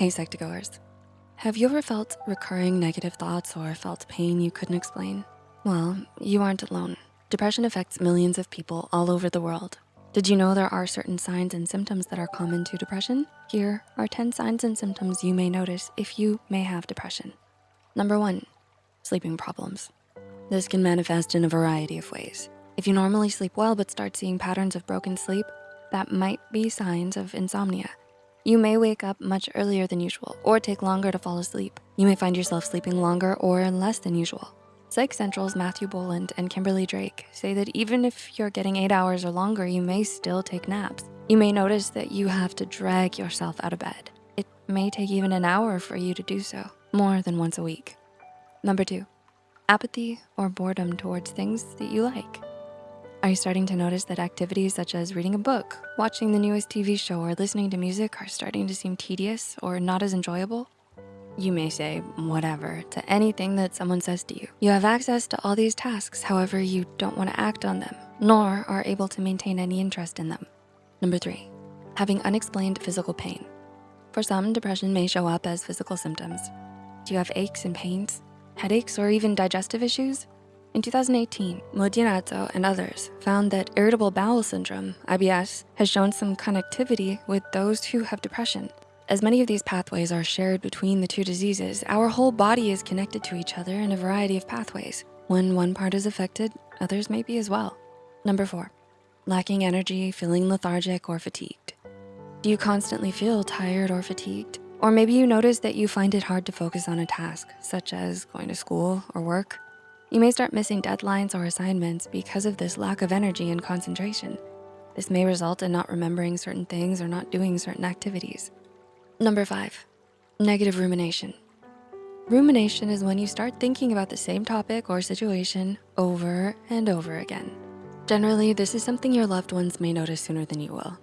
Hey Psych2Goers. Have you ever felt recurring negative thoughts or felt pain you couldn't explain? Well, you aren't alone. Depression affects millions of people all over the world. Did you know there are certain signs and symptoms that are common to depression? Here are 10 signs and symptoms you may notice if you may have depression. Number one, sleeping problems. This can manifest in a variety of ways. If you normally sleep well but start seeing patterns of broken sleep, that might be signs of insomnia. You may wake up much earlier than usual or take longer to fall asleep. You may find yourself sleeping longer or less than usual. Psych Central's Matthew Boland and Kimberly Drake say that even if you're getting eight hours or longer, you may still take naps. You may notice that you have to drag yourself out of bed. It may take even an hour for you to do so, more than once a week. Number two, apathy or boredom towards things that you like. Are you starting to notice that activities such as reading a book, watching the newest TV show, or listening to music are starting to seem tedious or not as enjoyable? You may say whatever to anything that someone says to you. You have access to all these tasks, however, you don't wanna act on them, nor are able to maintain any interest in them. Number three, having unexplained physical pain. For some, depression may show up as physical symptoms. Do you have aches and pains, headaches, or even digestive issues? In 2018, Modinato and others found that irritable bowel syndrome, IBS, has shown some connectivity with those who have depression. As many of these pathways are shared between the two diseases, our whole body is connected to each other in a variety of pathways. When one part is affected, others may be as well. Number four, lacking energy, feeling lethargic or fatigued. Do you constantly feel tired or fatigued? Or maybe you notice that you find it hard to focus on a task, such as going to school or work. You may start missing deadlines or assignments because of this lack of energy and concentration. This may result in not remembering certain things or not doing certain activities. Number five, negative rumination. Rumination is when you start thinking about the same topic or situation over and over again. Generally, this is something your loved ones may notice sooner than you will.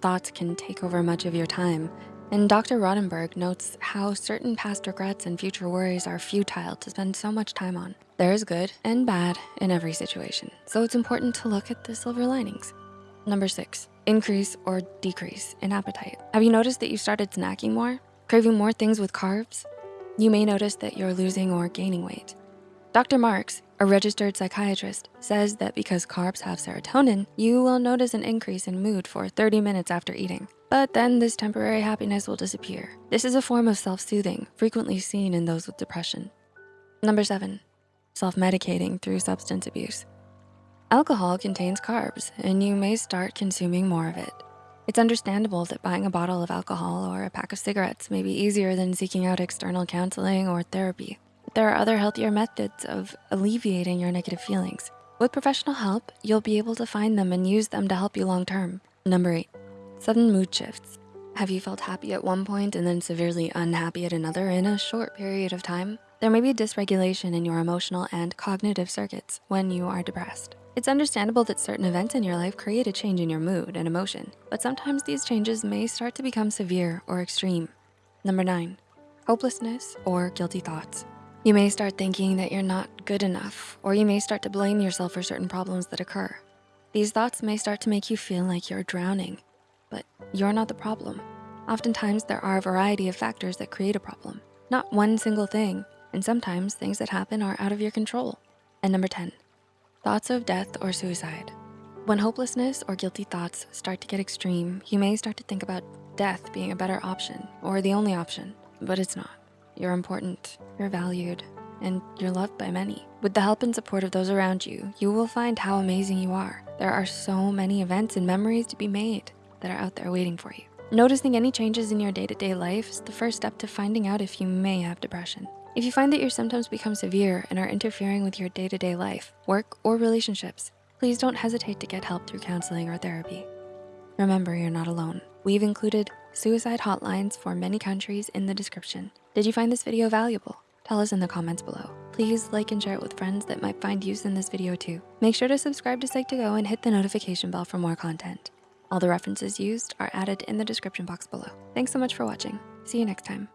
Thoughts can take over much of your time and Dr. Rodenberg notes how certain past regrets and future worries are futile to spend so much time on. There is good and bad in every situation, so it's important to look at the silver linings. Number six, increase or decrease in appetite. Have you noticed that you started snacking more, craving more things with carbs? You may notice that you're losing or gaining weight. Dr. Marks, a registered psychiatrist, says that because carbs have serotonin, you will notice an increase in mood for 30 minutes after eating. But then this temporary happiness will disappear. This is a form of self-soothing, frequently seen in those with depression. Number seven, self-medicating through substance abuse. Alcohol contains carbs and you may start consuming more of it. It's understandable that buying a bottle of alcohol or a pack of cigarettes may be easier than seeking out external counseling or therapy. There are other healthier methods of alleviating your negative feelings. With professional help, you'll be able to find them and use them to help you long-term. Number eight, Sudden mood shifts. Have you felt happy at one point and then severely unhappy at another in a short period of time? There may be dysregulation in your emotional and cognitive circuits when you are depressed. It's understandable that certain events in your life create a change in your mood and emotion, but sometimes these changes may start to become severe or extreme. Number nine, hopelessness or guilty thoughts. You may start thinking that you're not good enough, or you may start to blame yourself for certain problems that occur. These thoughts may start to make you feel like you're drowning but you're not the problem. Oftentimes, there are a variety of factors that create a problem, not one single thing, and sometimes things that happen are out of your control. And number 10, thoughts of death or suicide. When hopelessness or guilty thoughts start to get extreme, you may start to think about death being a better option or the only option, but it's not. You're important, you're valued, and you're loved by many. With the help and support of those around you, you will find how amazing you are. There are so many events and memories to be made that are out there waiting for you. Noticing any changes in your day-to-day -day life is the first step to finding out if you may have depression. If you find that your symptoms become severe and are interfering with your day-to-day -day life, work, or relationships, please don't hesitate to get help through counseling or therapy. Remember, you're not alone. We've included suicide hotlines for many countries in the description. Did you find this video valuable? Tell us in the comments below. Please like and share it with friends that might find use in this video too. Make sure to subscribe to Psych2Go and hit the notification bell for more content. All the references used are added in the description box below. Thanks so much for watching. See you next time.